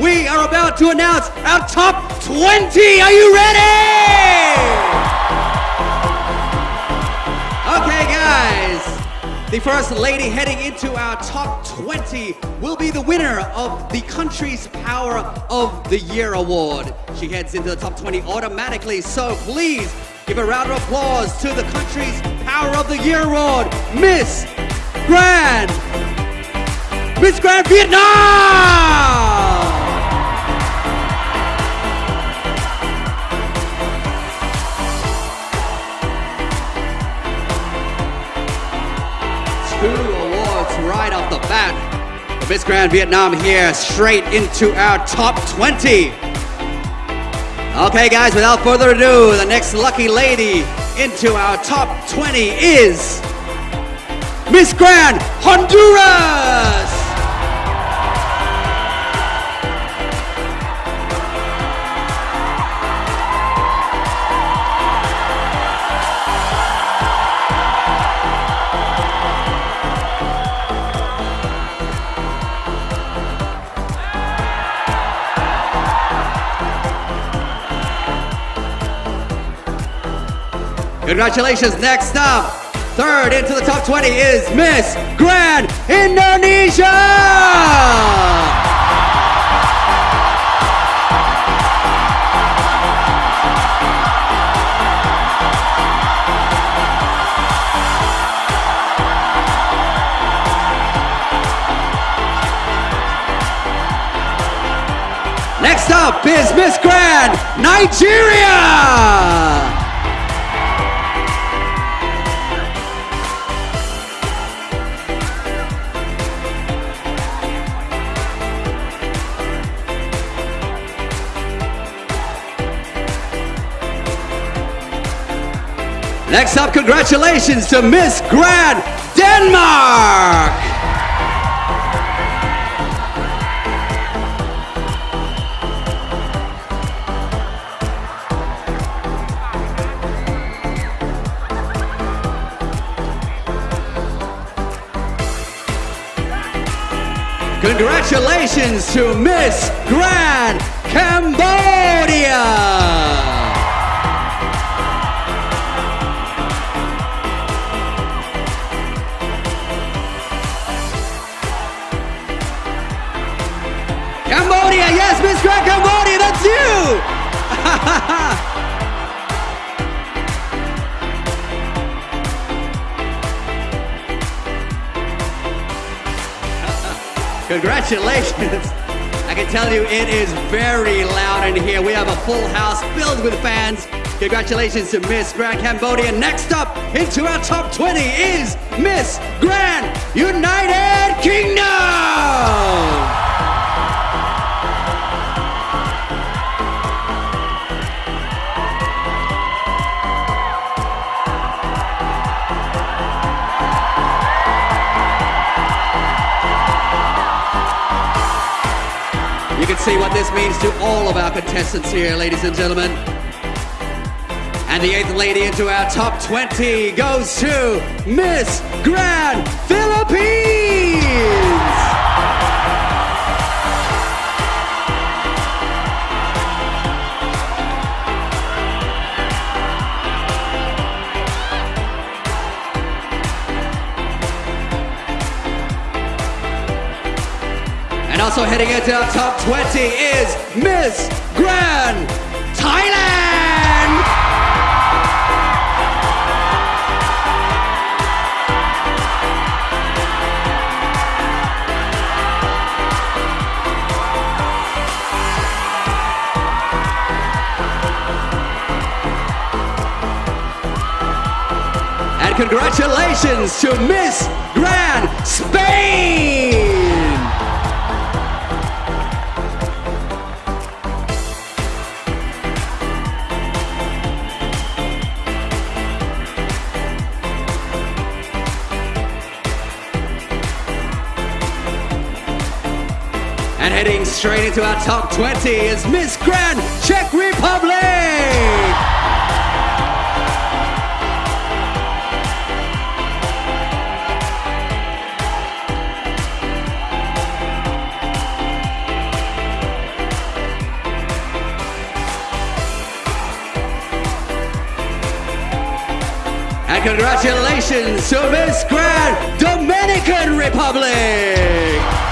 we are about to announce our top 20. Are you ready? Okay, guys. The first lady heading into our top 20 will be the winner of the country's Power of the Year award. She heads into the top 20 automatically, so please give a round of applause to the country's Power of the Year award, Miss Grand. Miss Grand Vietnam! The bat. The Miss Grand Vietnam here straight into our top 20. Okay, guys, without further ado, the next lucky lady into our top 20 is Miss Grand Honduras! Congratulations. Next up, third into the top 20 is Miss Grand Indonesia! Next up is Miss Grand Nigeria! Next up, congratulations to Miss Grand Denmark! Congratulations to Miss Grand! Cambodia, Cambodia, that's you! Congratulations. I can tell you it is very loud in here. We have a full house filled with fans. Congratulations to Miss Grand Cambodia. Next up into our top 20 is Miss Grand United Kingdom. See what this means to all of our contestants here, ladies and gentlemen. And the eighth lady into our top 20 goes to Miss Grand Philippines! Also heading into our top 20 is Miss Grand Thailand! And congratulations to Miss And heading straight into our top 20 is Miss Grand Czech Republic! And congratulations to Miss Grand Dominican Republic!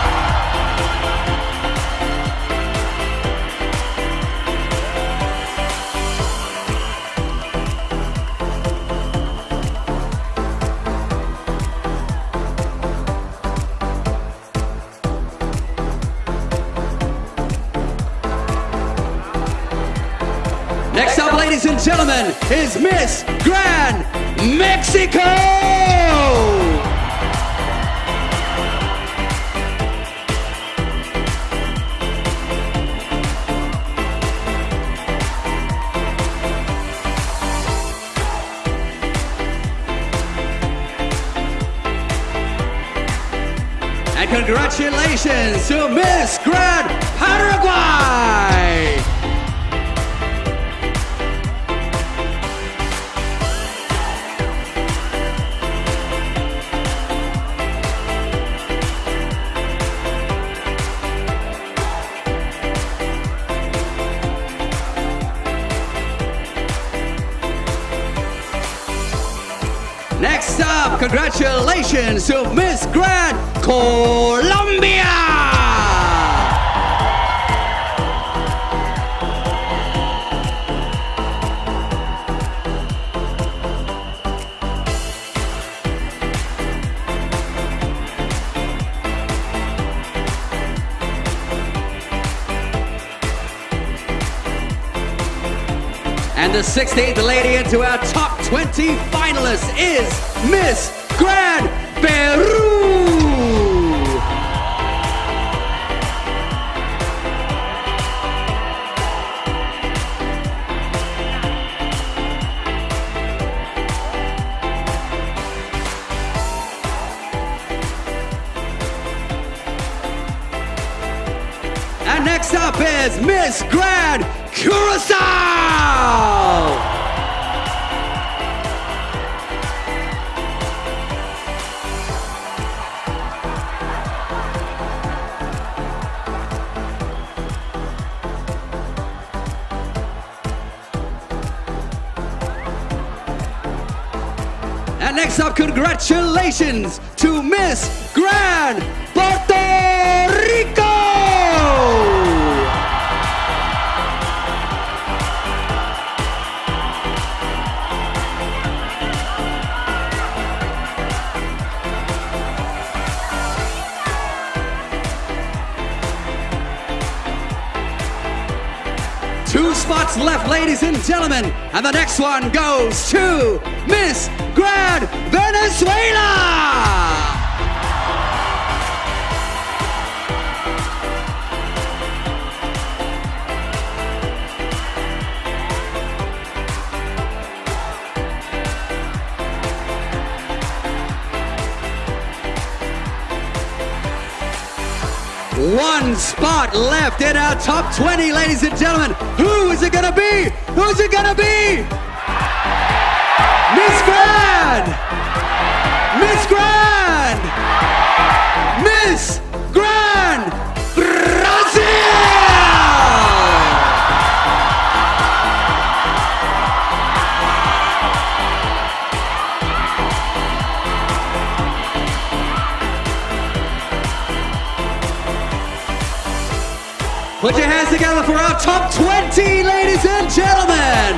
Gentlemen, is Miss Grand Mexico! And congratulations to Miss Grand Paraguay! Congratulations to Miss Grand Colombia! And the 16th lady into our top 20 finalists is Miss Grand Peru! And next up is Miss Grand Curacao! Next up, congratulations to Miss Grand Puerto Two spots left, ladies and gentlemen. And the next one goes to Miss Grand Venezuela! Spot left in our top 20, ladies and gentlemen. Who is it gonna be? Who's it gonna be? Miss Grand! Put your hands together for our top 20, ladies and gentlemen.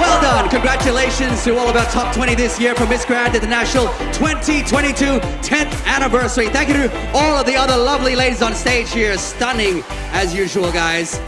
Well done. Congratulations to all of our top 20 this year for Miss Grand International 2022 10th anniversary. Thank you to all of the other lovely ladies on stage here. Stunning as usual, guys.